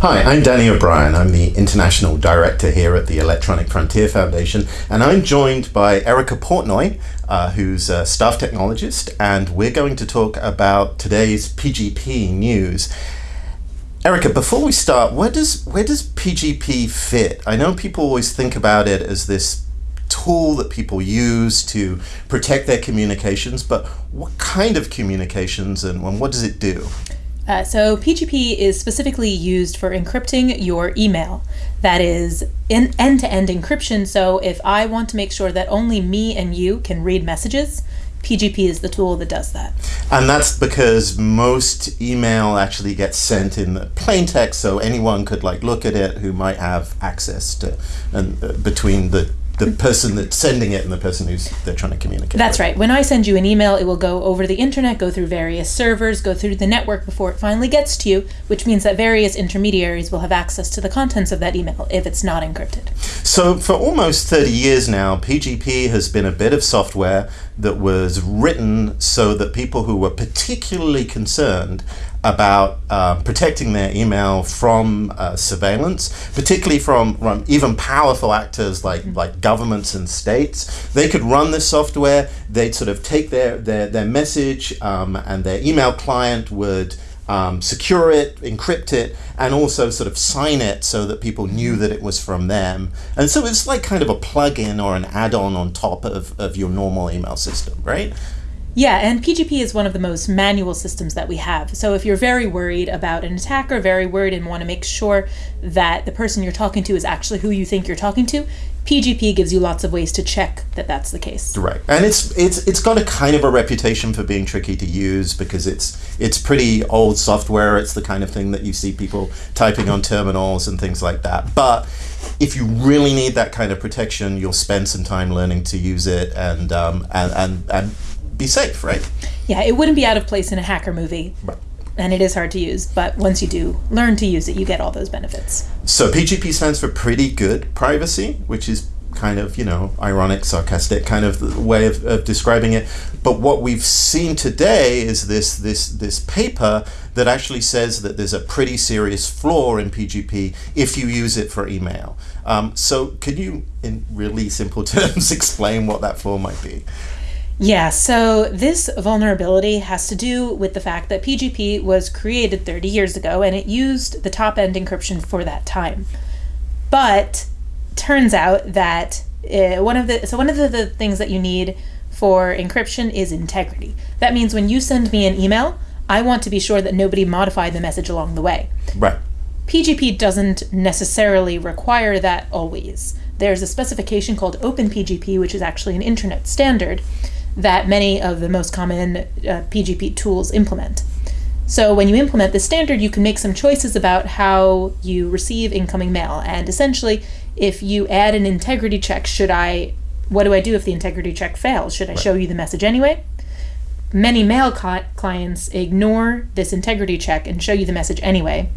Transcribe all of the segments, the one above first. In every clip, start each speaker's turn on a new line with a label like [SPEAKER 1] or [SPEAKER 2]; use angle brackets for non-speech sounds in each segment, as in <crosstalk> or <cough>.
[SPEAKER 1] Hi, I'm Danny O'Brien. I'm the International Director here at the Electronic Frontier Foundation, and I'm joined by Erica Portnoy, uh, who's a staff technologist, and we're going to talk about today's PGP news. Erica, before we start, where does where does PGP fit? I know people always think about it as this tool that people use to protect their communications, but what kind of communications and, and what does it do?
[SPEAKER 2] Uh, so PGP is specifically used for encrypting your email. That is end-to-end encryption. So if I want to make sure that only me and you can read messages, PGP is the tool that does that.
[SPEAKER 1] And that's because most email actually gets sent in the plain text, so anyone could like look at it who might have access to and uh, between the the person that's sending it and the person who's they're trying to communicate.
[SPEAKER 2] That's
[SPEAKER 1] with.
[SPEAKER 2] right. When I send you an email, it will go over the internet, go through various servers, go through the network before it finally gets to you, which means that various intermediaries will have access to the contents of that email if it's not encrypted.
[SPEAKER 1] So for almost 30 years now, PGP has been a bit of software that was written so that people who were particularly concerned about uh, protecting their email from uh, surveillance, particularly from, from, even powerful actors like, mm -hmm. like governments and states. They could run this software, they'd sort of take their, their, their message um, and their email client would um, secure it, encrypt it, and also sort of sign it so that people knew that it was from them. And so it's like kind of a plug-in or an add-on on top of, of your normal email system, right?
[SPEAKER 2] Yeah, and PGP is one of the most manual systems that we have. So if you're very worried about an attacker, very worried and want to make sure that the person you're talking to is actually who you think you're talking to, PGP gives you lots of ways to check that that's the case.
[SPEAKER 1] Right, and it's it's it's got a kind of a reputation for being tricky to use because it's it's pretty old software. It's the kind of thing that you see people typing on terminals and things like that. But if you really need that kind of protection, you'll spend some time learning to use it and um, and, and and be safe, right?
[SPEAKER 2] Yeah, it wouldn't be out of place in a hacker movie. Right. And it is hard to use, but once you do learn to use it, you get all those benefits.
[SPEAKER 1] So PGP stands for pretty good privacy, which is kind of, you know, ironic, sarcastic kind of way of, of describing it. But what we've seen today is this, this, this paper that actually says that there's a pretty serious flaw in PGP if you use it for email. Um, so can you, in really simple <laughs> terms, explain what that flaw might be?
[SPEAKER 2] Yeah, so this vulnerability has to do with the fact that PGP was created 30 years ago and it used the top end encryption for that time. But turns out that uh, one of the so one of the, the things that you need for encryption is integrity. That means when you send me an email, I want to be sure that nobody modified the message along the way.
[SPEAKER 1] Right.
[SPEAKER 2] PGP doesn't necessarily require that always. There's a specification called OpenPGP, which is actually an internet standard that many of the most common uh, PGP tools implement. So when you implement the standard, you can make some choices about how you receive incoming mail. And essentially, if you add an integrity check, should I, what do I do if the integrity check fails? Should I right. show you the message anyway? Many mail clients ignore this integrity check and show you the message anyway.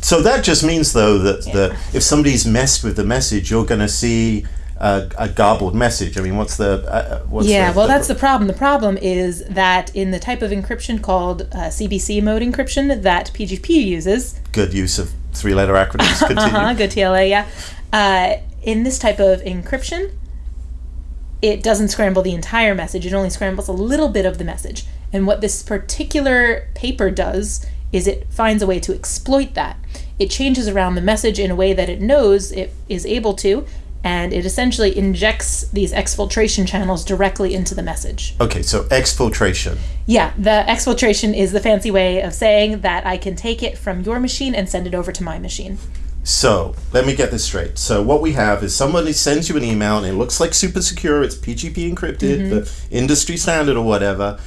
[SPEAKER 1] So that just means, though, that yeah. the, if somebody's messed with the message, you're going to see a, a, garbled message. I mean, what's the uh, what's
[SPEAKER 2] yeah?
[SPEAKER 1] The,
[SPEAKER 2] well,
[SPEAKER 1] the
[SPEAKER 2] that's the problem. The problem is that in the type of encryption called uh, CBC mode encryption that PGP uses.
[SPEAKER 1] Good use of three-letter acronyms. <laughs>
[SPEAKER 2] Uh-huh, <laughs> good TLA. Yeah. Uh, in this type of encryption, it doesn't scramble the entire message. It only scrambles a little bit of the message. And what this particular paper does is it finds a way to exploit that. It changes around the message in a way that it knows it is able to, and it essentially injects these exfiltration channels directly into the message.
[SPEAKER 1] Okay, so exfiltration.
[SPEAKER 2] Yeah, the exfiltration is the fancy way of saying that I can take it from your machine and send it over to my machine.
[SPEAKER 1] So let me get this straight. So what we have is somebody sends you an email and it looks like super secure. It's PGP encrypted, mm -hmm. the industry standard or whatever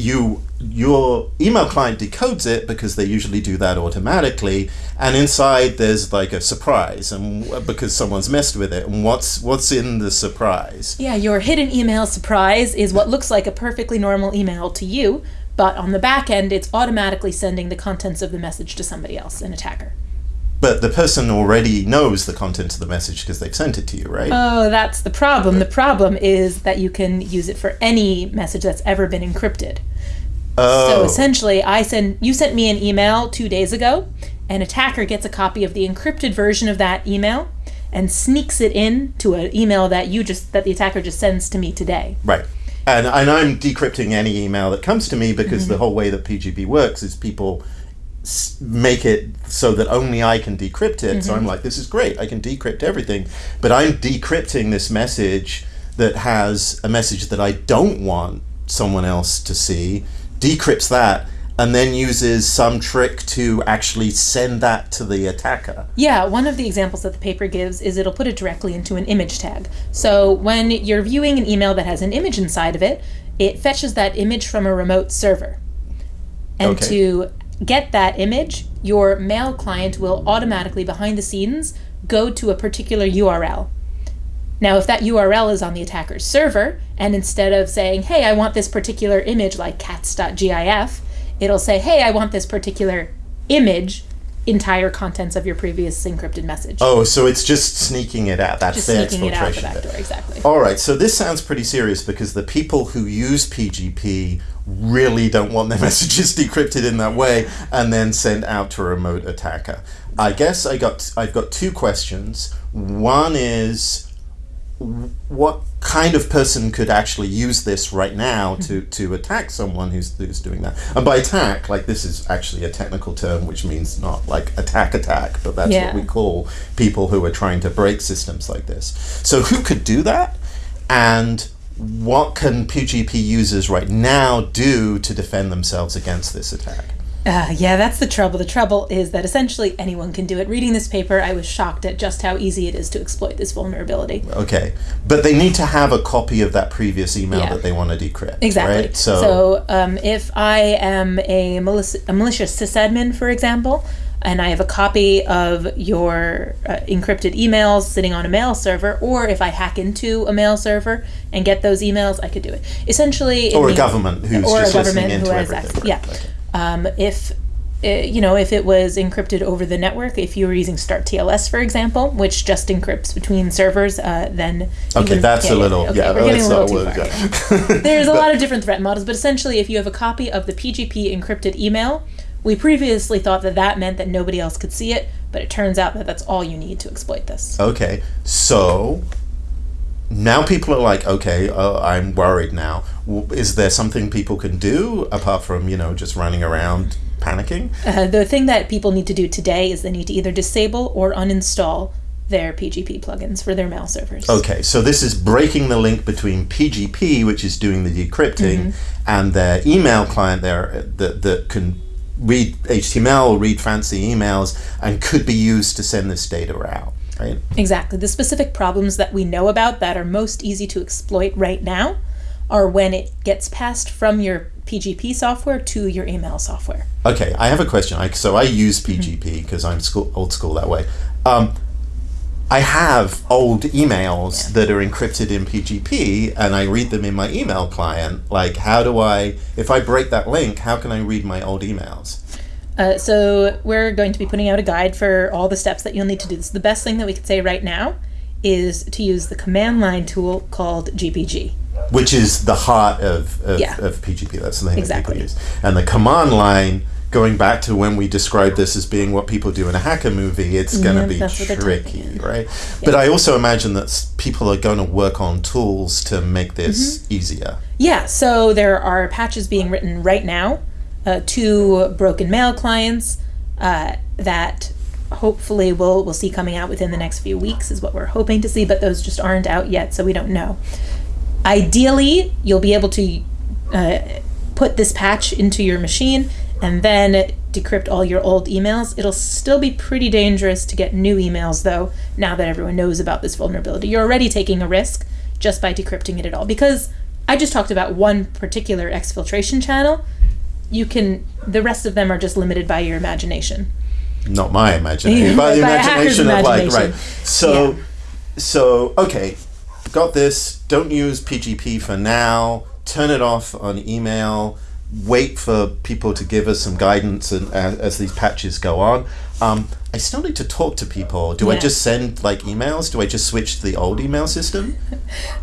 [SPEAKER 1] you your email client decodes it because they usually do that automatically and inside there's like a surprise and because someone's messed with it and what's what's in the surprise
[SPEAKER 2] yeah your hidden email surprise is what looks like a perfectly normal email to you but on the back end it's automatically sending the contents of the message to somebody else an attacker
[SPEAKER 1] but the person already knows the content of the message because they've sent it to you, right?
[SPEAKER 2] Oh, that's the problem. The problem is that you can use it for any message that's ever been encrypted. Oh. So essentially, I send you sent me an email two days ago, an attacker gets a copy of the encrypted version of that email and sneaks it in to an email that you just that the attacker just sends to me today.
[SPEAKER 1] Right. And, and I'm decrypting any email that comes to me because
[SPEAKER 2] Mm-hmm.
[SPEAKER 1] the whole way that PGP works is people make it so that only I can decrypt it.
[SPEAKER 2] Mm-hmm.
[SPEAKER 1] So I'm like, this is great. I can decrypt everything. But I'm decrypting this message that has a message that I don't want someone else to see, decrypts that, and then uses some trick to actually send that to the attacker.
[SPEAKER 2] Yeah, one of the examples that the paper gives is it'll put it directly into an image tag. So when you're viewing an email that has an image inside of it, it fetches that image from a remote server. And
[SPEAKER 1] Okay.
[SPEAKER 2] to get that image, your mail client will automatically, behind the scenes, go to a particular URL. Now, if that URL is on the attacker's server, and instead of saying, hey, I want this particular image like cats.gif, it'll say, hey, I want this particular image, entire contents of your previous encrypted message.
[SPEAKER 1] Oh, so it's just sneaking it out. That's
[SPEAKER 2] Just
[SPEAKER 1] the
[SPEAKER 2] sneaking it out the back door, exactly.
[SPEAKER 1] All right, so this sounds pretty serious because the people who use PGP really don't want their <laughs> messages decrypted in that way and then sent out to a remote attacker. I guess I got I've got two questions. One is what kind of person could actually use this right now to, mm-hmm. to attack someone who's, who's doing that? And by attack, like this is actually a technical term which means not like attack attack, but that's
[SPEAKER 2] Yeah.
[SPEAKER 1] what we call people who are trying to break systems like this. So who could do that? And what can PGP users right now do to defend themselves against this attack?
[SPEAKER 2] Uh, yeah, that's the trouble. The trouble is that essentially anyone can do it. Reading this paper, I was shocked at just how easy it is to exploit this vulnerability.
[SPEAKER 1] Okay, but they need to have a copy of that previous email
[SPEAKER 2] Yeah.
[SPEAKER 1] that they want to decrypt.
[SPEAKER 2] Exactly.
[SPEAKER 1] Right? So,
[SPEAKER 2] So, um, if I am a, malic- a malicious sysadmin, for example, and I have a copy of your uh, encrypted emails sitting on a mail server, or if I hack into a mail server and get those emails, I could do it. Essentially,
[SPEAKER 1] or a
[SPEAKER 2] means-
[SPEAKER 1] government who's
[SPEAKER 2] or
[SPEAKER 1] just
[SPEAKER 2] a
[SPEAKER 1] listening
[SPEAKER 2] government
[SPEAKER 1] into
[SPEAKER 2] who has
[SPEAKER 1] everything.
[SPEAKER 2] access. Yeah.
[SPEAKER 1] Okay.
[SPEAKER 2] Um, if uh, you know, if it was encrypted over the network, if you were using Start TLS, for example, which just encrypts between servers, uh, then
[SPEAKER 1] Okay, that's
[SPEAKER 2] yeah,
[SPEAKER 1] a little.
[SPEAKER 2] okay,
[SPEAKER 1] yeah,
[SPEAKER 2] we're getting a little too far.
[SPEAKER 1] yeah. <laughs> <laughs>
[SPEAKER 2] There's a lot of different threat models, but essentially, if you have a copy of the PGP encrypted email, we previously thought that that meant that nobody else could see it, but it turns out that that's all you need to exploit this.
[SPEAKER 1] Okay, so now people are like, okay, uh, I'm worried now. Is there something people can do apart from you know just running around panicking?
[SPEAKER 2] Uh, the thing that people need to do today is they need to either disable or uninstall their PGP plugins for their mail servers.
[SPEAKER 1] Okay, so this is breaking the link between PGP, which is doing the decrypting, and their email client there uh, that, that can read HTML, read fancy emails, and could be used to send this data out, right?
[SPEAKER 2] Exactly. The specific problems that we know about that are most easy to exploit right now are when it gets passed from your PGP software to your email software.
[SPEAKER 1] Okay, I have a question. I, so I use PGP because I'm school, old school that way. Um, I have old emails that are encrypted in PGP and I read them in my email client. Like, how do I, if I break that link, how can I read my old emails?
[SPEAKER 2] Uh, so we're going to be putting out a guide for all the steps that you'll need to do this. The best thing that we could say right now is to use the command line tool called GPG.
[SPEAKER 1] Which is the heart of, of,
[SPEAKER 2] Yeah.
[SPEAKER 1] of PGP. That's the thing
[SPEAKER 2] Exactly.
[SPEAKER 1] that people use. And the command line, going back to when we described this as being what people do in a hacker movie, it's going to
[SPEAKER 2] Yeah,
[SPEAKER 1] be
[SPEAKER 2] that's what they're
[SPEAKER 1] tricky, right? But I also imagine that people are going to work on tools to make this
[SPEAKER 2] Mm-hmm.
[SPEAKER 1] easier.
[SPEAKER 2] Yeah, so there are patches being written right now uh, to broken mail clients uh, that hopefully we'll, we'll see coming out within the next few weeks, is what we're hoping to see, but those just aren't out yet, so we don't know. Ideally, you'll be able to uh, put this patch into your machine and then decrypt all your old emails. It'll still be pretty dangerous to get new emails, though, now that everyone knows about this vulnerability. You're already taking a risk just by decrypting it at all. Because I just talked about one particular exfiltration channel. You can, the rest of them are just limited by your imagination.
[SPEAKER 1] Not my imagination,
[SPEAKER 2] Yeah, <laughs>
[SPEAKER 1] but the
[SPEAKER 2] by
[SPEAKER 1] imagination of like, right. So, so, okay, got this. Don't use PGP for now. Turn it off on email. Wait for people to give us some guidance and, as, as these patches go on. Um, I still need to talk to people. Do I just send like emails? Do I just switch to the old email system? <laughs>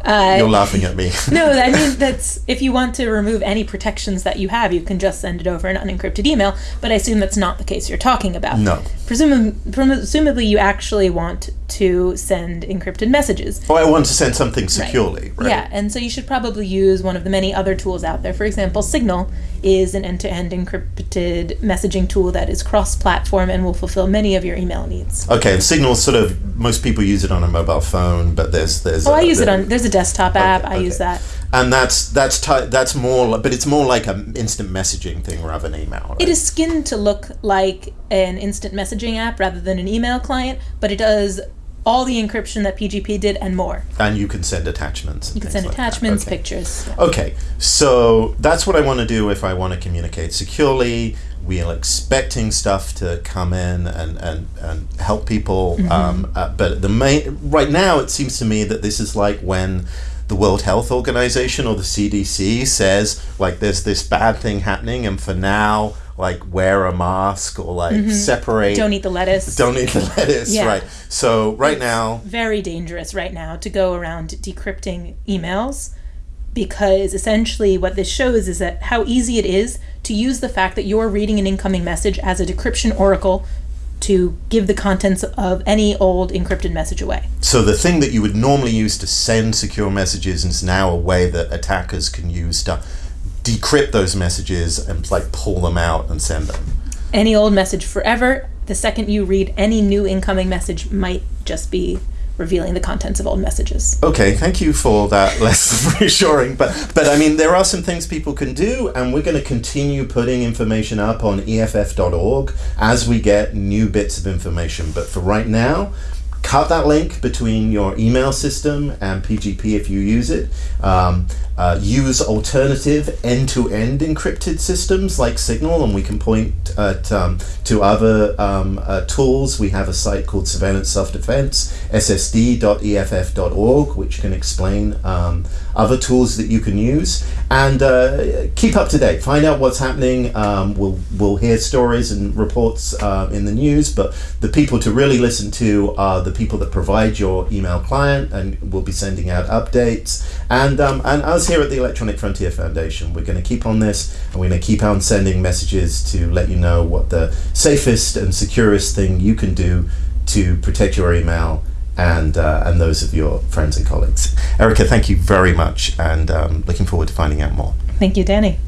[SPEAKER 2] Uh,
[SPEAKER 1] You're laughing at me. <laughs>
[SPEAKER 2] no, I mean <laughs> that's if you want to remove any protections that you have, you can just send it over an unencrypted email. But I assume that's not the case you're talking about.
[SPEAKER 1] No.
[SPEAKER 2] Presumably, presumably you actually want to send encrypted messages.
[SPEAKER 1] Oh, I want to send something securely, right?
[SPEAKER 2] Yeah, and so you should probably use one of the many other tools out there. For example, Signal is an end-to-end encrypted messaging tool that is cross-platform and will fulfill many of your email needs.
[SPEAKER 1] Okay, and Signal sort of most people use it on a mobile phone, but there's there's.
[SPEAKER 2] Oh, I
[SPEAKER 1] a-
[SPEAKER 2] use it on. There's a desktop app. I
[SPEAKER 1] okay.
[SPEAKER 2] use that.
[SPEAKER 1] And that's that's that's more, but it's more like an instant messaging thing rather than email. Right?
[SPEAKER 2] It is skinned to look like an instant messaging app rather than an email client, but it does all the encryption that PGP did and more.
[SPEAKER 1] and you can send attachments.
[SPEAKER 2] You can send
[SPEAKER 1] like
[SPEAKER 2] attachments,
[SPEAKER 1] Okay.
[SPEAKER 2] pictures. yeah.
[SPEAKER 1] Okay, so that's what I want to do if I want to communicate securely. We are expecting stuff to come in and, and, and help people. Um, uh, but the main right now, it seems to me that this is like when the World Health Organization or the CDC says like there's this bad thing happening, and for now, like wear a mask or like mm-hmm. separate.
[SPEAKER 2] Don't eat the lettuce.
[SPEAKER 1] Don't eat the lettuce,
[SPEAKER 2] Yeah.
[SPEAKER 1] right? So right now,
[SPEAKER 2] very dangerous right now to go around decrypting emails because essentially what this shows is that how easy it is to use the fact that you're reading an incoming message as a decryption oracle to give the contents of any old encrypted message away.
[SPEAKER 1] So the thing that you would normally use to send secure messages is now a way that attackers can use to decrypt those messages and like pull them out and send them.
[SPEAKER 2] Any old message forever, the second you read any new incoming message might just be revealing the contents of old messages.
[SPEAKER 1] Okay, thank you for that <laughs> less reassuring. But but I mean there are some things people can do and we're going to continue putting information up on EFF.org as we get new bits of information. But for right now, cut that link between your email system and PGP if you use it. Um, uh, use alternative end-to-end encrypted systems like Signal, and we can point at, um, to other um, uh, tools. We have a site called Surveillance Self-Defense, ssd.eff.org, which can explain um, other tools that you can use. And uh, keep up to date. Find out what's happening. Um, we'll we'll hear stories and reports uh, in the news, but the people to really listen to are the people that provide your email client, and we'll be sending out updates. And um, and us here at the Electronic Frontier Foundation, we're going to keep on this, and we're going to keep on sending messages to let you know what the safest and securest thing you can do to protect your email and uh, and those of your friends and colleagues. Erica, thank you very much, and um, looking forward to finding out more.
[SPEAKER 2] Thank you, Danny.